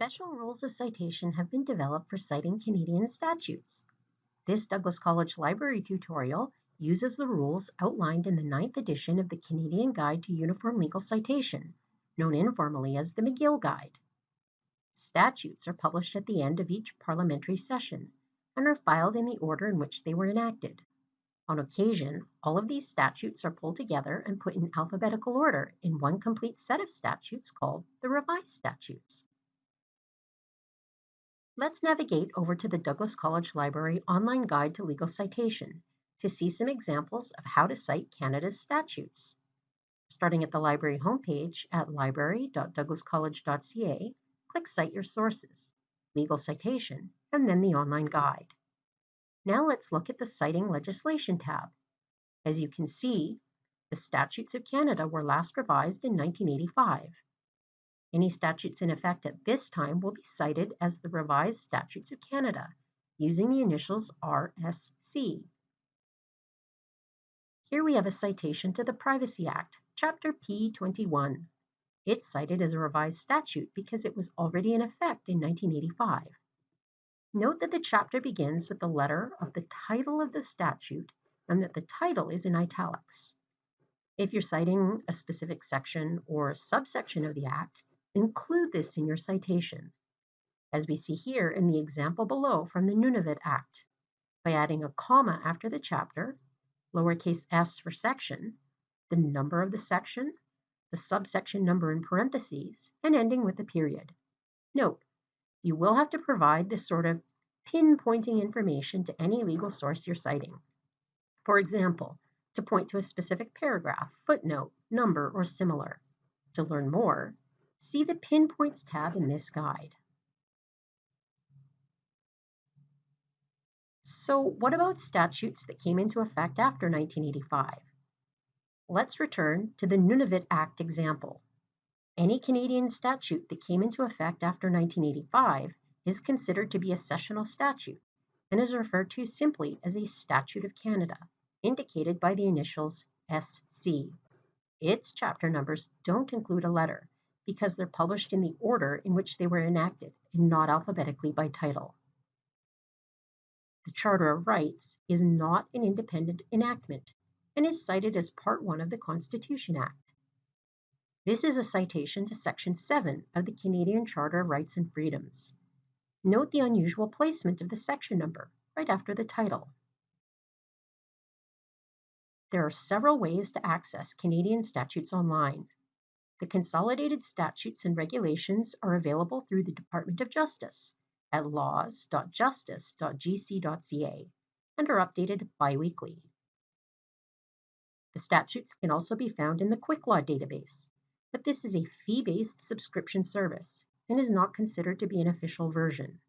Special rules of citation have been developed for citing Canadian statutes. This Douglas College Library tutorial uses the rules outlined in the ninth edition of the Canadian Guide to Uniform Legal Citation, known informally as the McGill Guide. Statutes are published at the end of each parliamentary session and are filed in the order in which they were enacted. On occasion, all of these statutes are pulled together and put in alphabetical order in one complete set of statutes called the Revised Statutes. Let's navigate over to the Douglas College Library online guide to legal citation to see some examples of how to cite Canada's statutes. Starting at the library homepage at library.douglascollege.ca, click Cite Your Sources, Legal Citation, and then the online guide. Now let's look at the Citing Legislation tab. As you can see, the Statutes of Canada were last revised in 1985. Any statutes in effect at this time will be cited as the Revised Statutes of Canada using the initials RSC. Here we have a citation to the Privacy Act, Chapter P21. It's cited as a revised statute because it was already in effect in 1985. Note that the chapter begins with the letter of the title of the statute and that the title is in italics. If you're citing a specific section or subsection of the Act, Include this in your citation, as we see here in the example below from the Nunavut Act, by adding a comma after the chapter, lowercase s for section, the number of the section, the subsection number in parentheses, and ending with a period. Note, you will have to provide this sort of pinpointing information to any legal source you're citing. For example, to point to a specific paragraph, footnote, number, or similar. To learn more, See the Pinpoints tab in this guide. So what about statutes that came into effect after 1985? Let's return to the Nunavut Act example. Any Canadian statute that came into effect after 1985 is considered to be a sessional statute and is referred to simply as a Statute of Canada, indicated by the initials SC. Its chapter numbers don't include a letter, because they're published in the order in which they were enacted and not alphabetically by title. The Charter of Rights is not an independent enactment and is cited as Part 1 of the Constitution Act. This is a citation to Section 7 of the Canadian Charter of Rights and Freedoms. Note the unusual placement of the section number right after the title. There are several ways to access Canadian statutes online. The consolidated statutes and regulations are available through the Department of Justice at laws.justice.gc.ca and are updated biweekly. The statutes can also be found in the Quicklaw database, but this is a fee-based subscription service and is not considered to be an official version.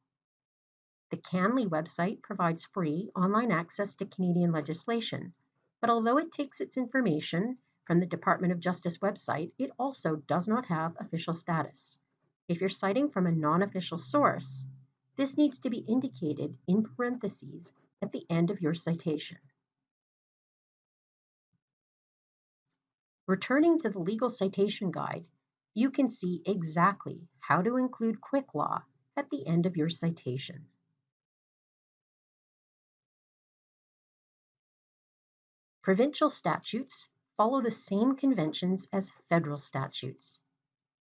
The CanLII website provides free online access to Canadian legislation, but although it takes its information from the Department of Justice website, it also does not have official status. If you're citing from a non-official source, this needs to be indicated in parentheses at the end of your citation. Returning to the legal citation guide, you can see exactly how to include Quicklaw at the end of your citation. Provincial statutes follow the same conventions as federal statutes.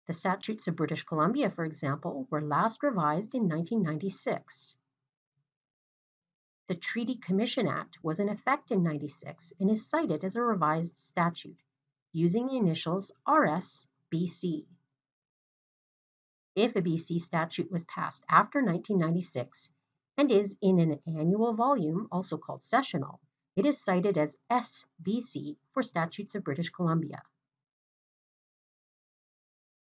The statutes of British Columbia, for example, were last revised in 1996. The Treaty Commission Act was in effect in 96 and is cited as a revised statute using the initials RS-BC. If a BC statute was passed after 1996 and is in an annual volume, also called sessional, it is cited as SBC for Statutes of British Columbia.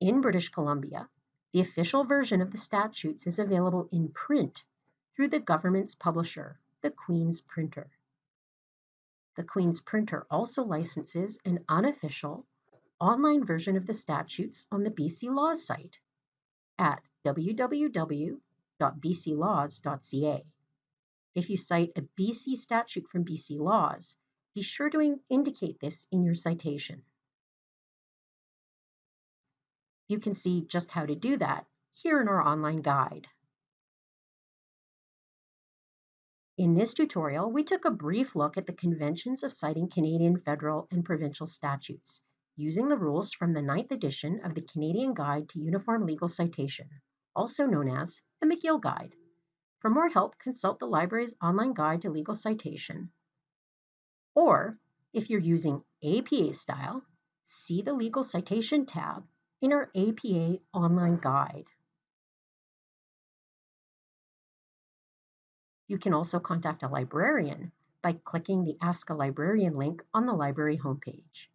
In British Columbia, the official version of the statutes is available in print through the government's publisher, the Queen's Printer. The Queen's Printer also licenses an unofficial online version of the statutes on the BC Laws site at www.bclaws.ca. If you cite a BC statute from BC laws, be sure to indicate this in your citation. You can see just how to do that here in our online guide. In this tutorial, we took a brief look at the conventions of citing Canadian federal and provincial statutes, using the rules from the ninth edition of the Canadian Guide to Uniform Legal Citation, also known as the McGill Guide. For more help, consult the library's online guide to legal citation. Or, if you're using APA style, see the Legal Citation tab in our APA online guide. You can also contact a librarian by clicking the Ask a Librarian link on the library homepage.